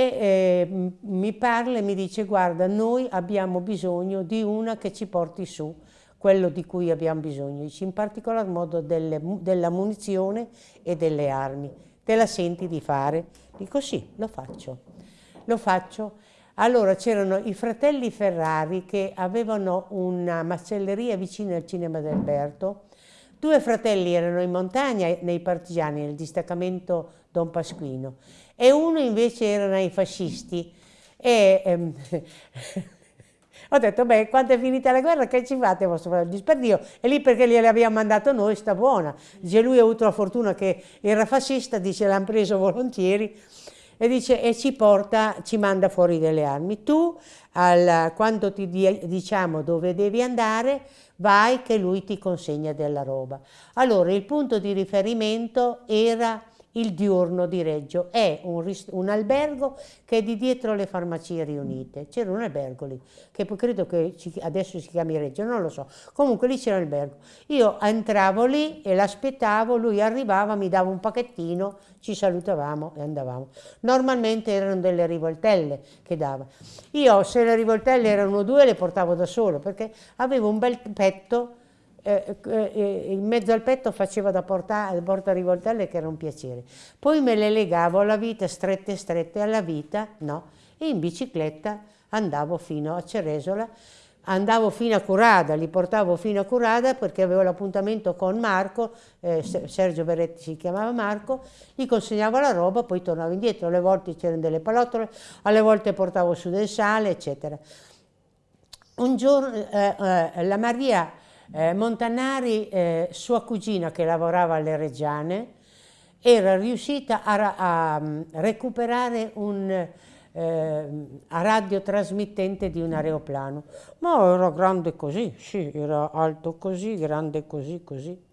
e eh, mi parla e mi dice guarda noi abbiamo bisogno di una che ci porti su quello di cui abbiamo bisogno, in particolar modo delle, della munizione e delle armi. Te la senti di fare? Dico sì, lo faccio. Lo faccio. Allora c'erano i fratelli Ferrari che avevano una macelleria vicino al cinema d'Alberto. Due fratelli erano in montagna nei partigiani, nel distaccamento Don Pasquino, e uno invece erano i fascisti. E, ehm, ho detto, beh, quando è finita la guerra, che ci fate vostro fratello? Disperdio, e lì perché gliele abbiamo mandato noi, sta buona. Dice, lui ha avuto la fortuna che era fascista, dice, l'hanno preso volentieri, e dice, e ci porta, ci manda fuori delle armi. Tu, al, quando ti diciamo dove devi andare, vai che lui ti consegna della roba. Allora, il punto di riferimento era il diurno di Reggio è un, un, albergo che è di dietro le farmacie riunite. C'era un albergo lì, che credo che adesso si chiami Reggio, non lo so. Comunque lì c'era l'albergo. Io entravo lì e l'aspettavo, lui arrivava, mi dava un pacchettino, ci salutavamo e andavamo. Normalmente erano delle rivoltelle che dava. Io se le rivoltelle erano due le portavo da solo perché avevo un bel petto eh, eh, eh, in mezzo al petto faceva da porta, porta rivoltelle che era un piacere. Poi me le legavo alla vita strette strette, alla vita no, e in bicicletta andavo fino a Ceresola, andavo fino a Curada, li portavo fino a Curada perché avevo l'appuntamento con Marco, eh, Sergio Beretti si chiamava Marco, gli consegnavo la roba, poi tornavo indietro, alle volte c'erano delle palottole, alle volte portavo su del sale, eccetera. Un giorno eh, eh, la Maria eh, Montanari, eh, sua cugina che lavorava alle Reggiane, era riuscita a, a mm, recuperare un eh, radiotrasmittente di un aeroplano. Ma era grande così, sì, era alto così, grande così, così.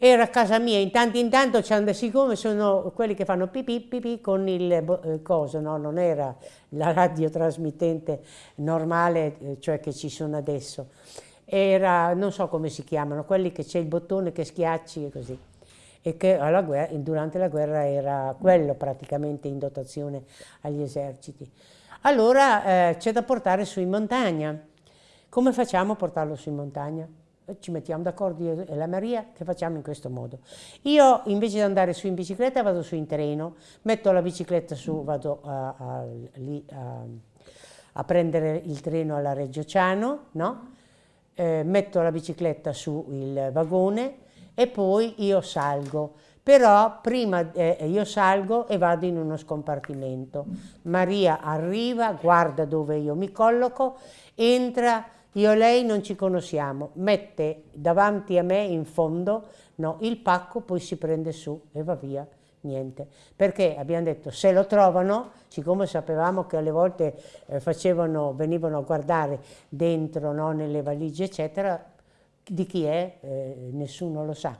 Era a casa mia, intanto intanto siccome sono quelli che fanno pipì pipì con il eh, coso, no? non era la radiotrasmittente normale, eh, cioè che ci sono adesso era, non so come si chiamano, quelli che c'è il bottone che schiacci e così. E che guerra, durante la guerra era quello praticamente in dotazione agli eserciti. Allora eh, c'è da portare su in montagna. Come facciamo a portarlo su in montagna? Ci mettiamo d'accordo io e la Maria che facciamo in questo modo. Io invece di andare su in bicicletta vado su in treno, metto la bicicletta su, vado a, a, lì a, a prendere il treno alla Reggio Ciano, no? Eh, metto la bicicletta sul vagone e poi io salgo. Però prima eh, io salgo e vado in uno scompartimento. Maria arriva, guarda dove io mi colloco, entra, io e lei non ci conosciamo, mette davanti a me in fondo no, il pacco, poi si prende su e va via niente, perché abbiamo detto se lo trovano, siccome sapevamo che alle volte eh, facevano, venivano a guardare dentro, no, nelle valigie eccetera, di chi è eh, nessuno lo sa.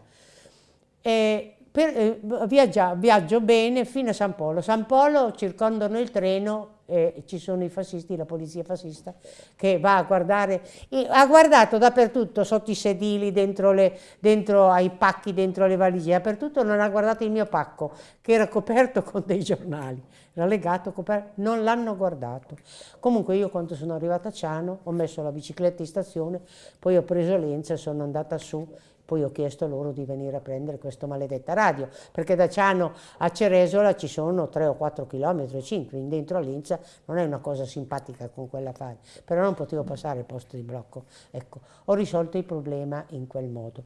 E per, eh, viaggia, viaggio bene fino a San Polo. San Polo circondano il treno e ci sono i fascisti, la polizia fascista, che va a guardare, ha guardato dappertutto, sotto i sedili, dentro, le, dentro ai pacchi, dentro le valigie, dappertutto non ha guardato il mio pacco, che era coperto con dei giornali, era legato, coperto, non l'hanno guardato. Comunque io quando sono arrivata a Ciano ho messo la bicicletta in stazione, poi ho preso Lenza e sono andata su poi ho chiesto loro di venire a prendere questa maledetta radio, perché da Ciano a Ceresola ci sono 3 o 4 km, 5, in dentro a Linza non è una cosa simpatica con quella fare, però non potevo passare il posto di blocco. Ecco, ho risolto il problema in quel modo.